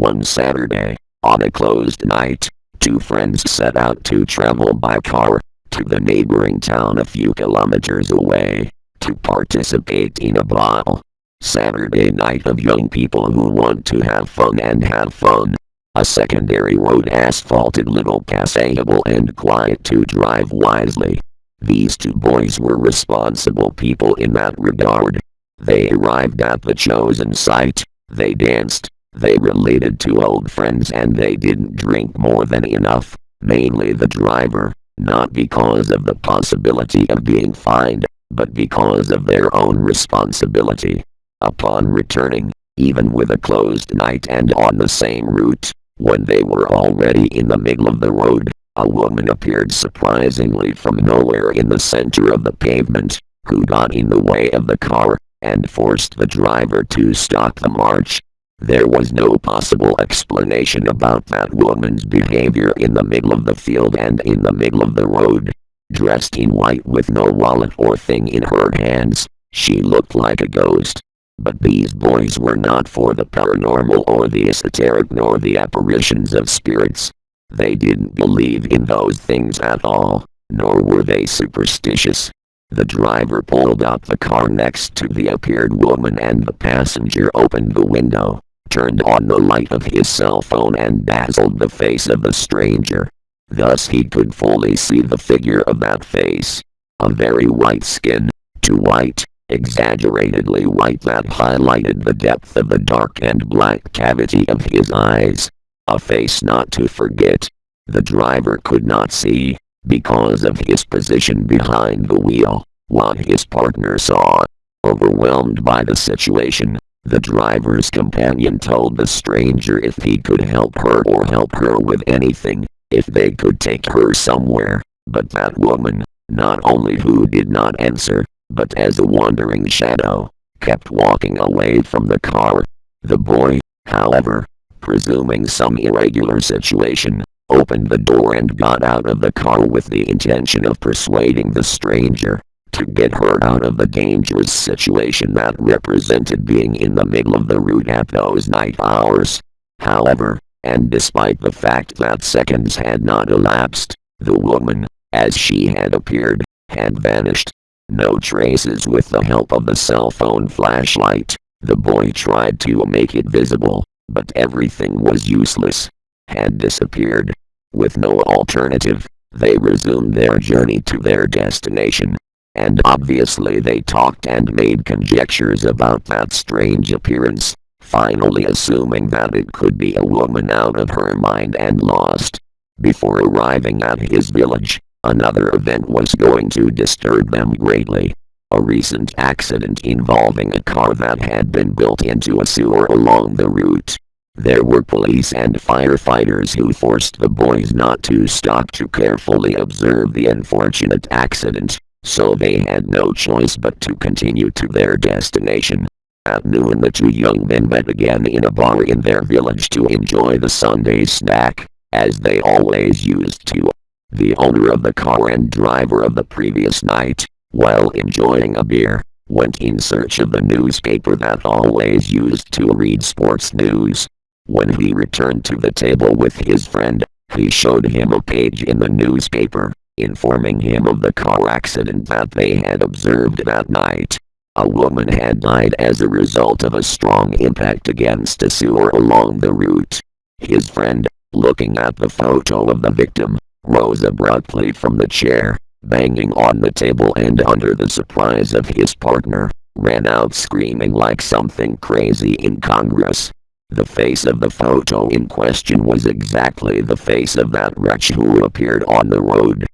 One Saturday, on a closed night, two friends set out to travel by car to the neighboring town a few kilometers away to participate in a ball. Saturday night of young people who want to have fun and have fun. A secondary road asphalted little passable and quiet to drive wisely. These two boys were responsible people in that regard. They arrived at the chosen site, they danced, they related to old friends and they didn't drink more than enough, mainly the driver, not because of the possibility of being fined, but because of their own responsibility. Upon returning, even with a closed night and on the same route, when they were already in the middle of the road, a woman appeared surprisingly from nowhere in the center of the pavement, who got in the way of the car, and forced the driver to stop the march. There was no possible explanation about that woman's behavior in the middle of the field and in the middle of the road. Dressed in white with no wallet or thing in her hands, she looked like a ghost. But these boys were not for the paranormal or the esoteric nor the apparitions of spirits. They didn't believe in those things at all, nor were they superstitious. The driver pulled up the car next to the appeared woman and the passenger opened the window, turned on the light of his cell phone and dazzled the face of the stranger. Thus he could fully see the figure of that face. A very white skin, too white, exaggeratedly white that highlighted the depth of the dark and black cavity of his eyes. A face not to forget. The driver could not see, because of his position behind the wheel, what his partner saw. Overwhelmed by the situation, the driver's companion told the stranger if he could help her or help her with anything, if they could take her somewhere, but that woman, not only who did not answer, but as a wandering shadow, kept walking away from the car. The boy, however, presuming some irregular situation, opened the door and got out of the car with the intention of persuading the stranger to get her out of the dangerous situation that represented being in the middle of the route at those night hours. However, and despite the fact that seconds had not elapsed, the woman, as she had appeared, had vanished. No traces with the help of the cell phone flashlight. The boy tried to make it visible, but everything was useless, had disappeared. With no alternative, they resumed their journey to their destination. And obviously they talked and made conjectures about that strange appearance, finally assuming that it could be a woman out of her mind and lost. Before arriving at his village, another event was going to disturb them greatly. A recent accident involving a car that had been built into a sewer along the route. There were police and firefighters who forced the boys not to stop to carefully observe the unfortunate accident, so they had no choice but to continue to their destination. At noon the two young men met again in a bar in their village to enjoy the Sunday snack, as they always used to. The owner of the car and driver of the previous night, while enjoying a beer, went in search of the newspaper that always used to read sports news. When he returned to the table with his friend, he showed him a page in the newspaper, informing him of the car accident that they had observed that night. A woman had died as a result of a strong impact against a sewer along the route. His friend, looking at the photo of the victim, rose abruptly from the chair, banging on the table and under the surprise of his partner, ran out screaming like something crazy incongruous. The face of the photo in question was exactly the face of that wretch who appeared on the road.